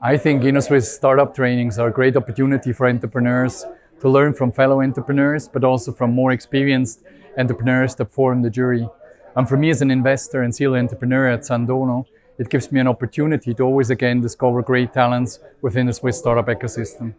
I think Innosuisse startup trainings are a great opportunity for entrepreneurs to learn from fellow entrepreneurs, but also from more experienced entrepreneurs that form the jury. And for me as an investor and serial entrepreneur at Sandono, it gives me an opportunity to always again discover great talents within the Swiss startup ecosystem.